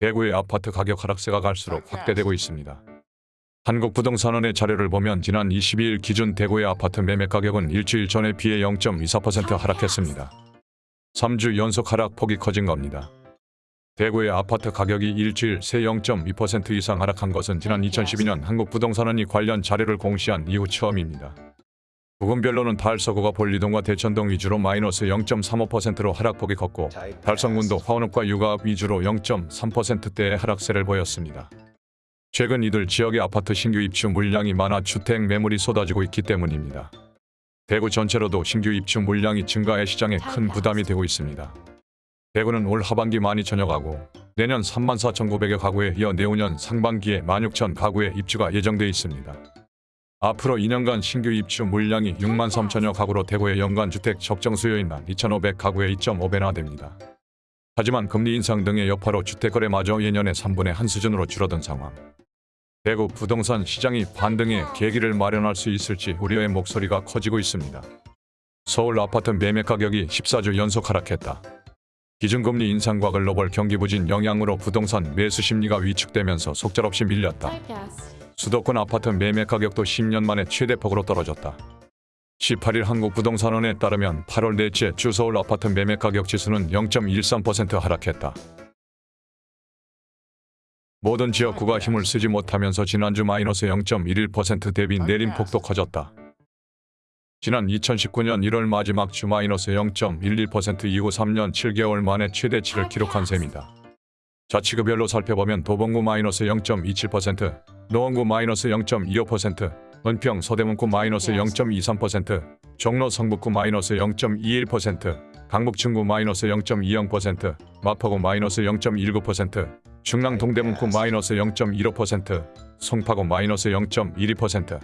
대구의 아파트 가격 하락세가 갈수록 확대되고 있습니다. 한국부동산원의 자료를 보면 지난 22일 기준 대구의 아파트 매매 가격은 일주일 전에 비해 0.24% 하락했습니다. 3주 연속 하락폭이 커진 겁니다. 대구의 아파트 가격이 일주일 새 0.2% 이상 하락한 것은 지난 2012년 한국부동산원이 관련 자료를 공시한 이후 처음입니다. 부근별로는 달서구가 볼리동과 대천동 위주로 마이너스 0.35%로 하락폭이 컸고 달성군도 화원읍과 육아읍 위주로 0.3%대의 하락세를 보였습니다. 최근 이들 지역의 아파트 신규 입주 물량이 많아 주택 매물이 쏟아지고 있기 때문입니다. 대구 전체로도 신규 입주 물량이 증가해 시장에 큰 부담이 되고 있습니다. 대구는 올 하반기 12,000여 가구, 내년 34,900여 가구에 이어 내후년 상반기에 16,000 가구의 입주가 예정돼 있습니다. 앞으로 2년간 신규 입주 물량이 6만 3천여 가구로 대구의 연간 주택 적정 수요인 2,500 가구의 2.5배나 됩니다. 하지만 금리 인상 등의 여파로 주택거래마저 예년의 3분의 1 수준으로 줄어든 상황. 대구 부동산 시장이 반등의 계기를 마련할 수 있을지 우려의 목소리가 커지고 있습니다. 서울 아파트 매매 가격이 14주 연속 하락했다. 기준금리 인상과 글로벌 경기 부진 영향으로 부동산 매수 심리가 위축되면서 속절없이 밀렸다. 수도권 아파트 매매 가격도 10년 만에 최대폭으로 떨어졌다. 18일 한국부동산원에 따르면 8월 넷째 주 서울 아파트 매매 가격 지수는 0.13% 하락했다. 모든 지역구가 힘을 쓰지 못하면서 지난주 마이너스 0.11% 대비 내림폭도 커졌다. 지난 2019년 1월 마지막 주 마이너스 0.11% 이후 3년 7개월 만에 최대치를 기록한 셈이다. 자치구별로 살펴보면 도봉구 마이너스 0.27%, 노원구 마이너스 0.25%, 은평 서대문구 마이너스 0.23%, 종로 성북구 마이너스 0.21%, 강북 중구 마이너스 0.20%, 마포구 마이너스 0.19%, 중랑 동대문구 마이너스 0.15%, 송파구 마이너스 0.12%,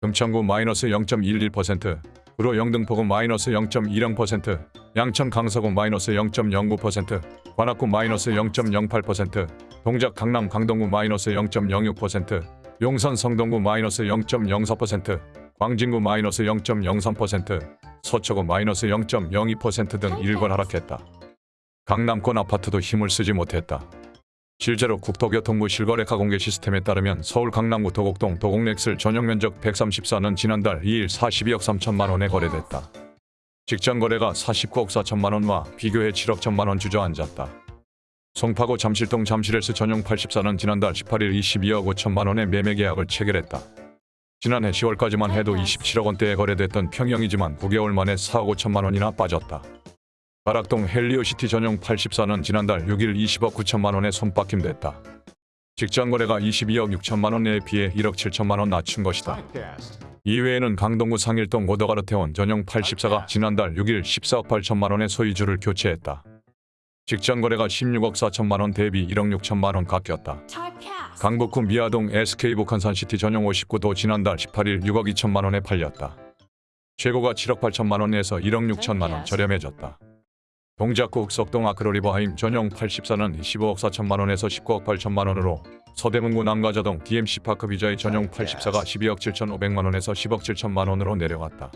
금천구 마이너스 0.11%, 구로 영등포구 마이너스 0.20%, 양천 강서구 마이너스 0.09%, 관악구 마이너스 0.08%, 동작 강남 강동구 마이너스 0.06%, 용산 성동구 마이너스 0.04%, 광진구 마이너스 0.03%, 서초구 마이너스 0.02%등 일괄 하락했다. 강남권 아파트도 힘을 쓰지 못했다. 실제로 국토교통부 실거래가 공개 시스템에 따르면 서울 강남구 도곡동 도곡렉슬 전용 면적 134는 지난달 2일 42억 3천만 원에 거래됐다. 직전 거래가 49억 4천만 원과 비교해 7억 1천만 원 주저앉았다. 송파구 잠실동 잠실헬스 전용 84는 지난달 18일 22억 5천만 원의 매매 계약을 체결했다. 지난해 10월까지만 해도 27억 원대에 거래됐던 평형이지만 9개월 만에 4억 5천만 원이나 빠졌다. 가락동 헬리오시티 전용 84는 지난달 6일 20억 9천만 원에 손바뀜됐다. 직전 거래가 22억 6천만 원에 비해 1억 7천만 원 낮춘 것이다. 이외에는 강동구 상일동 고덕아르테온 전용 84가 지난달 6일 14억 8천만 원의 소유주를 교체했다. 직전 거래가 16억 4천만 원 대비 1억 6천만 원 깎였다. 강북구 미아동 SK 북한산시티 전용 59도 지난달 18일 6억 2천만 원에 팔렸다. 최고가 7억 8천만 원에서 1억 6천만 원 저렴해졌다. 동작구 흑석동 아크로리버하임 전용 84는 15억 4천만 원에서 19억 8천만 원으로 서대문구 남가좌동 DMC파크뷰자이 전용 84가 12억 7천5백만 원에서 10억 7천만 원으로 내려갔다.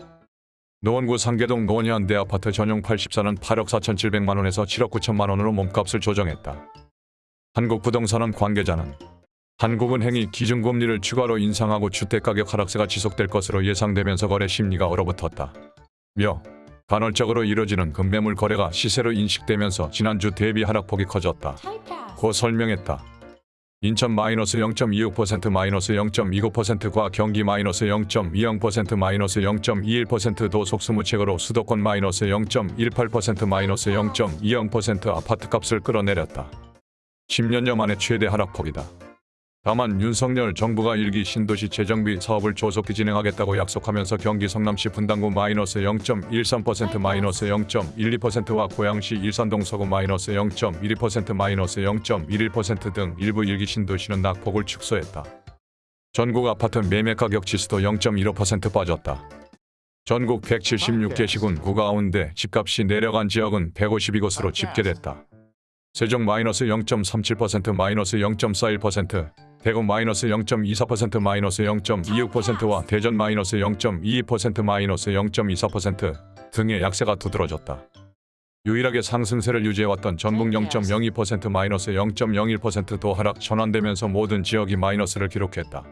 노원구 상계동 노원현대 아파트 전용 84는 8억 4천 7백만 원에서 7억 9천만 원으로 몸값을 조정했다. 한국부동산원 관계자는 한국은행이 기준금리를 추가로 인상하고 주택가격 하락세가 지속될 것으로 예상되면서 거래 심리가 얼어붙었다. 며 간헐적으로 이뤄지는 금매물 거래가 시세로 인식되면서 지난주 대비 하락폭이 커졌다. 고 설명했다. 인천 마이너스 0.26% 마이너스 0.29%과 경기 마이너스 0.20% 마이너스 0.21%도 속수무책으로 수도권 마이너스 0.18% 마이너스 0.20% 아파트값을 끌어내렸다. 10년여 만에 최대 하락폭이다. 다만 윤석열 정부가 일기 신도시 재정비 사업을 조속히 진행하겠다고 약속하면서 경기 성남시 분당구 마이너스 0.13% 마이너스 0.12%와 고양시 일산동 서구 마이너스 0.12% 마이너스 0.11%등 일부 일기 신도시는 낙폭을 축소했다. 전국 아파트 매매 가격 지수도 0.15% 빠졌다. 전국 176개 시군 구 가운데 집값이 내려간 지역은 152곳으로 집계됐다. 세종 마이너스 0.37% 마이너스 0.41% 대구 마이너스 0.24% 마이너스 0.26%와 대전 마이너스 0.22% 마이너스 0.24% 등의 약세가 두드러졌다. 유일하게 상승세를 유지해왔던 전북 0.02% 마이너스 0.01%도 하락 전환되면서 모든 지역이 마이너스를 기록했다.